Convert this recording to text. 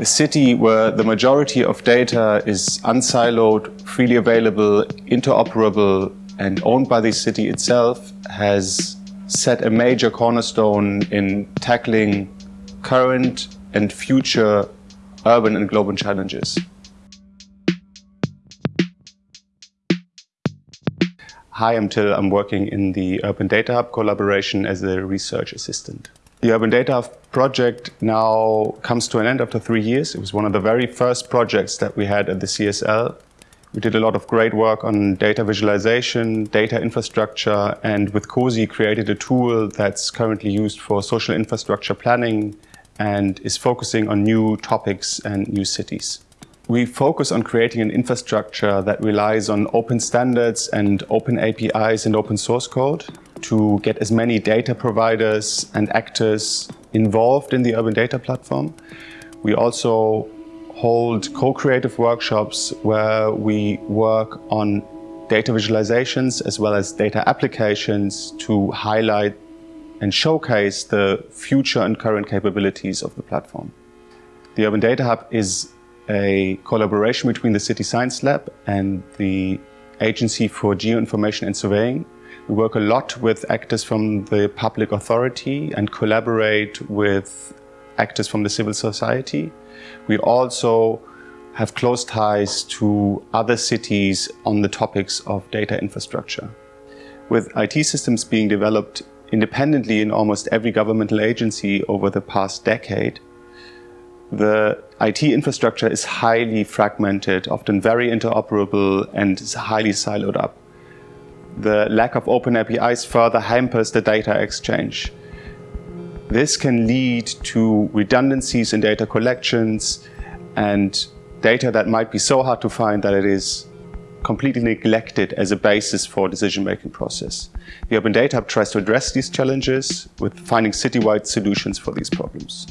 A city where the majority of data is unsiloed, freely available, interoperable and owned by the city itself has set a major cornerstone in tackling current and future urban and global challenges. Hi, I'm Till. I'm working in the Urban Data Hub collaboration as a research assistant. The Urban Data project now comes to an end after three years. It was one of the very first projects that we had at the CSL. We did a lot of great work on data visualization, data infrastructure, and with COSI created a tool that's currently used for social infrastructure planning and is focusing on new topics and new cities. We focus on creating an infrastructure that relies on open standards and open APIs and open source code to get as many data providers and actors involved in the Urban Data Platform. We also hold co-creative workshops where we work on data visualizations as well as data applications to highlight and showcase the future and current capabilities of the platform. The Urban Data Hub is a collaboration between the City Science Lab and the Agency for Geoinformation and Surveying. We work a lot with actors from the public authority and collaborate with actors from the civil society. We also have close ties to other cities on the topics of data infrastructure. With IT systems being developed independently in almost every governmental agency over the past decade, the IT infrastructure is highly fragmented, often very interoperable and is highly siloed up. The lack of open APIs further hampers the data exchange. This can lead to redundancies in data collections and data that might be so hard to find that it is completely neglected as a basis for decision-making process. The Open Data Hub tries to address these challenges with finding citywide solutions for these problems.